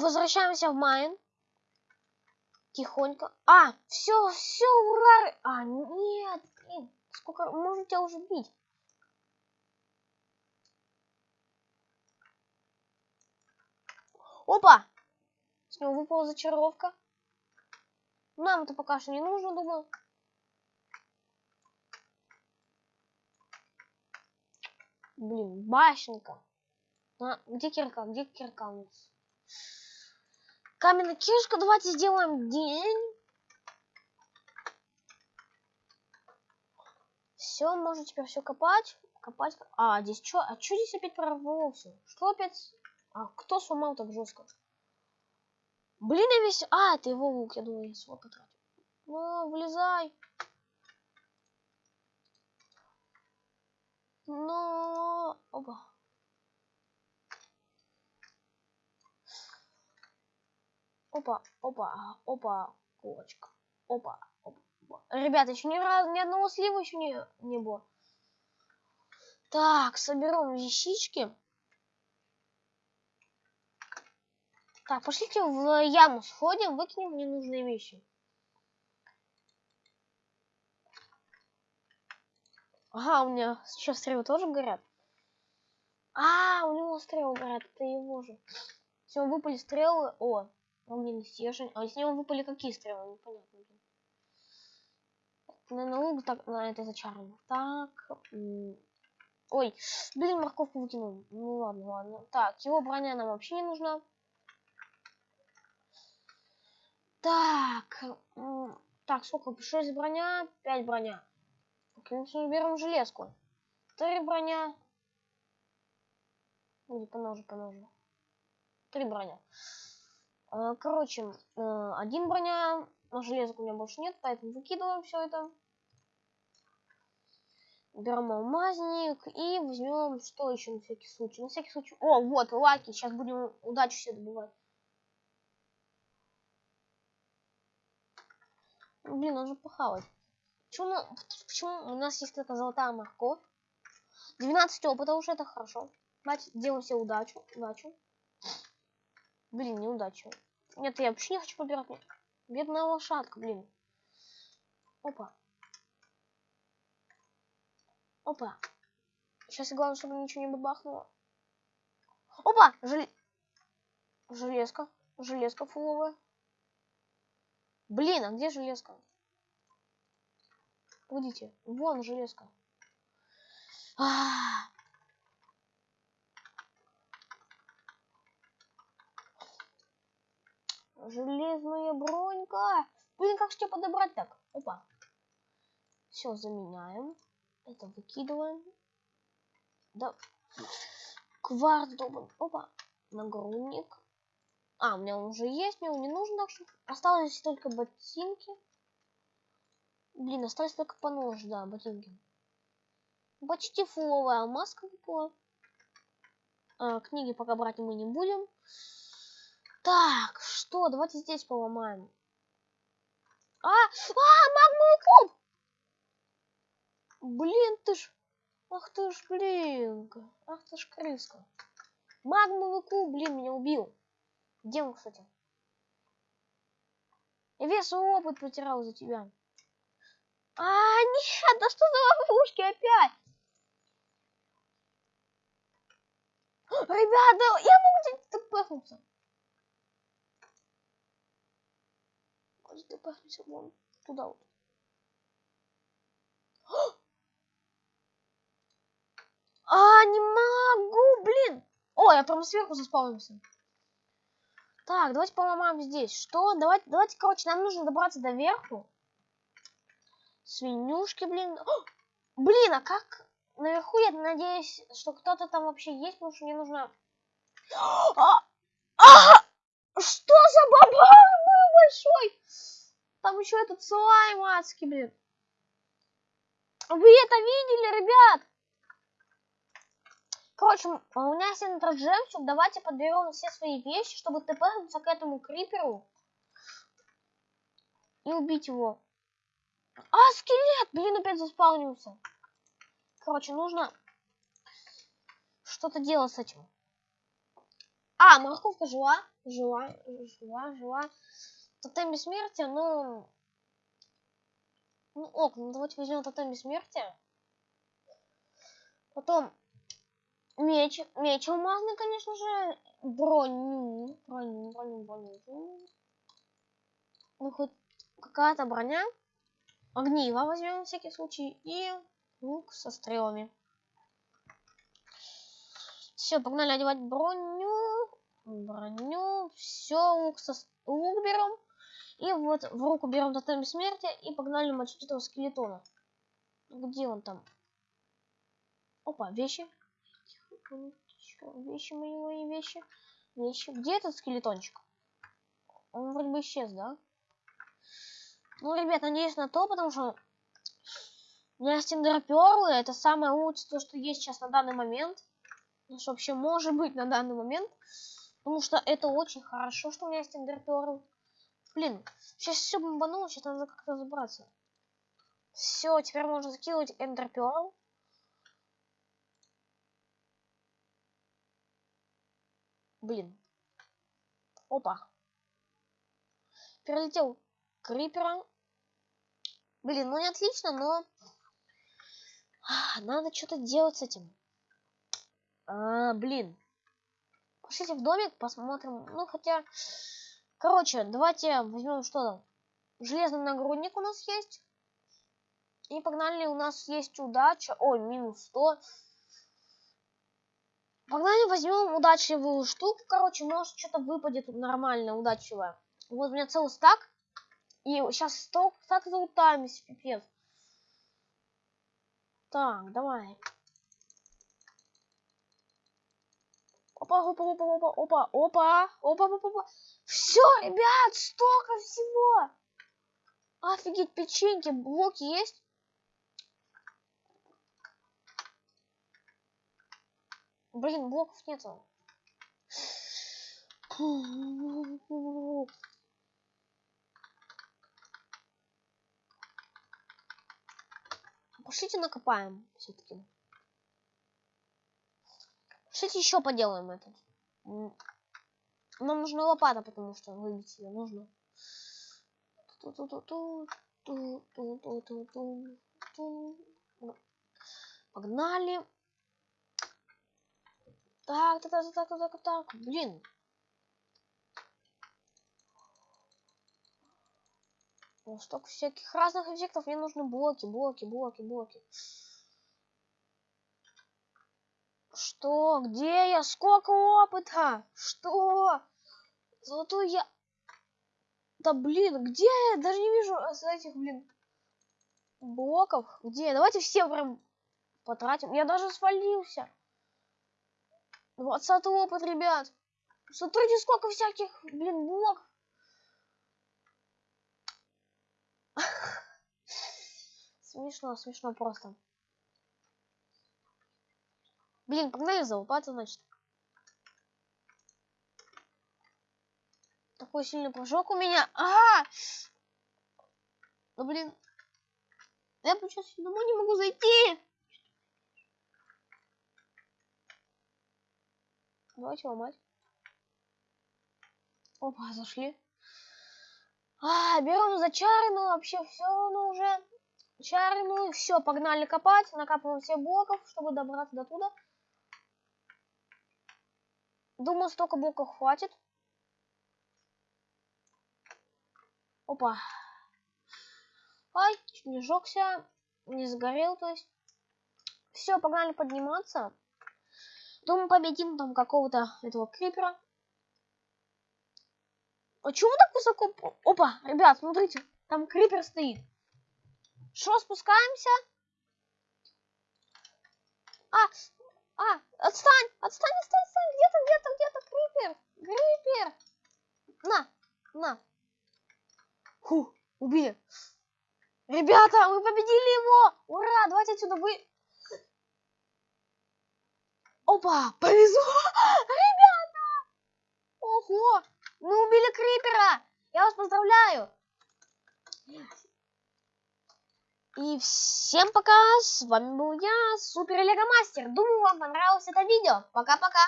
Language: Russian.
возвращаемся в Майн. Тихонько. А, все, все, ура! А, нет, блин, сколько, можно тебя уже бить. Опа! С него выпала зачаровка. Нам это пока что не нужно, думаю. Блин, башенка. А, где кирка? Где кирка у нас? Каменная кишка. Давайте сделаем день. Все, можно теперь все копать. Копать. А, здесь что? А что здесь опять прорвался? Что опять? А кто сломал так жестко? Блин, я весь... А, это его лук, я думаю, я свой потратил. Ну, влезай. Но... Опа. Опа, опа, опа, кулочка. Опа, опа. Ребята, еще ни разу, ни одного слива еще не, не было. Так, соберем вещички. Так, пошлите в яму сходим, выкинем ненужные вещи. Ага, у меня сейчас стрелы тоже горят. А, у него стрелы горят, это его же. Все, выпали стрелы. О, огненный стержень. А с него выпали какие стрелы? Непонятно. Наверное, лук так, на это зачарно. Так. Ой, блин, морковку выкинул. Ну ладно, ладно. Так, его броня нам вообще не нужна. Так. Так, сколько? 6 броня, 5 броня. Конечно, берем железку. 3 броня. Или поноже, поноже. 3 броня. А, короче, э, один броня, но железок у меня больше нет, поэтому выкидываем все это. Берем алмазник и возьмем что еще на всякий случай. На всякий случай. О, вот, лаки. Сейчас будем удачу все добывать. Блин, нужно похавать. Почему, почему у нас есть только золотая морковь? 12 опыта уже это хорошо. Давайте делаем себе удачу. Удачу. Блин, неудачу. Нет, я вообще не хочу побирать. Бедная лошадка, блин. Опа. Опа. Сейчас главное, чтобы ничего не бабахнуло. Опа! Жел... Железка. Железка фуловая. Блин, а где железка? Погодите, вон железка. А -а -а. Железная бронька. Блин, как что подобрать так? Опа. Все, заменяем. Это выкидываем. Да. Кварц добан. Опа. Нагрудник. А, у меня он уже есть, мне он не нужен, так что осталось только ботинки. Блин, осталось только по нож, да, ботинки. Почти фуловая маска выпала. А, книги пока брать мы не будем. Так, что? Давайте здесь поломаем. А, а, магмовый куб! Блин, ты ж... Ах ты ж, блин. Ах ты ж крыска. Магмовый куб, блин, меня убил. Где он, кстати? Я весь опыт потерял за тебя. А, нет, да что за ловушки опять? Ребята, я могу где-то пахнуться. Где-то пахнуться вон туда вот. А, не могу, блин. О, я прям сверху заспавнился. Так, давайте поломаем здесь. Что? Давайте, давайте, короче, нам нужно добраться до верху. Свинюшки, блин. О! Блин, а как наверху, я надеюсь, что кто-то там вообще есть, потому что мне нужно... А! А! Что за бабах был большой? Там еще этот слайм адский, блин. Вы это видели, ребят? Короче, у меня есть этот жемчуг. Давайте подберем все свои вещи, чтобы тпнуться к этому криперу. И убить его. А, скелет! Блин, опять заспаунился. Короче, нужно что-то делать с этим. А, морковка жила, жила, жила, жила. Тотем бессмертия, ну... Ну ок, ну давайте возьмем тотем бессмертия. Потом меч, меч алмазный, конечно же. Броню, броню, броню, броню. Ну хоть какая-то броня. Огниво возьмем на всякий случай. И лук со стрелами. Все, погнали одевать броню. Броню. Все, лук, со... лук берем. И вот в руку берем тотем смерти и погнали мочить этого скелетона. Где он там? Опа, вещи. Вещи мои, мои вещи. Вещи. Где этот скелетончик? Он вроде бы исчез, да? Ну, ребят, надеюсь на то, потому что у меня стендерперлы это самое лучшее, то, что есть сейчас на данный момент. Ну, что вообще может быть на данный момент. Потому что это очень хорошо, что у меня есть эндерперл. Блин, сейчас все бомбануло, сейчас надо как-то разобраться. Все, теперь можно закинуть эндерперл. Блин. Опа. Перелетел крипера. Блин, ну не отлично, но... А, надо что-то делать с этим. А, блин. Пошлите в домик, посмотрим. Ну, хотя... Короче, давайте возьмем что там. Железный нагрудник у нас есть. И погнали, у нас есть удача. Ой, минус 100. Погнали, возьмем удачливую штуку. Короче, может что-то выпадет нормально, удачливое. Вот у меня целый стак. И сейчас сток так залутаемся, пипец. Так, давай. Опа, опа, опа, опа, опа, опа, опа, опа, опа. Все, ребят, столько всего. Офигеть, печеньки, блоки есть? Блин, блоков нету. Пошлите накопаем все-таки. Пошлите еще поделаем этот. Нам нужна лопата, потому что выбить ее нужно. Погнали. Так, так, так, так, так, так, блин. Ну, столько всяких разных эффектов. Мне нужны блоки, блоки, блоки, блоки. Что? Где я? Сколько опыта? Что? Золотой я... Да блин, где я? Даже не вижу с этих, блин, блоков. Где? Давайте все прям потратим. Я даже свалился. 20 опыт, ребят. Смотрите, сколько всяких, блин, блоков. Смешно, смешно просто. Блин, погнали залупаться, значит. Такой сильный прыжок у меня. А! -а, -а! Ну, блин. Я сейчас домой не могу зайти. Давайте ломать. Опа, зашли. А, берем зачаренную, вообще все равно уже. Чаренную, все, погнали копать, накапываем все блоков, чтобы добраться до туда. Думаю, столько блоков хватит. Опа. Ай, чуть не сжегся, не сгорел, то есть. Все, погнали подниматься. Думаю, победим там какого-то этого крипера. Почему так высоко? Опа, ребят, смотрите, там крипер стоит. Что, спускаемся? А, а, отстань, отстань, отстань, отстань, где-то, где-то, где-то крипер, крипер. На, на. Фу, убили. Ребята, мы победили его! Ура, давайте отсюда вы... Опа, повезло! Ребята! Ого, мы убили крипера! Я вас поздравляю! И всем пока, с вами был я, Супер Лего Мастер. Думаю, вам понравилось это видео. Пока-пока.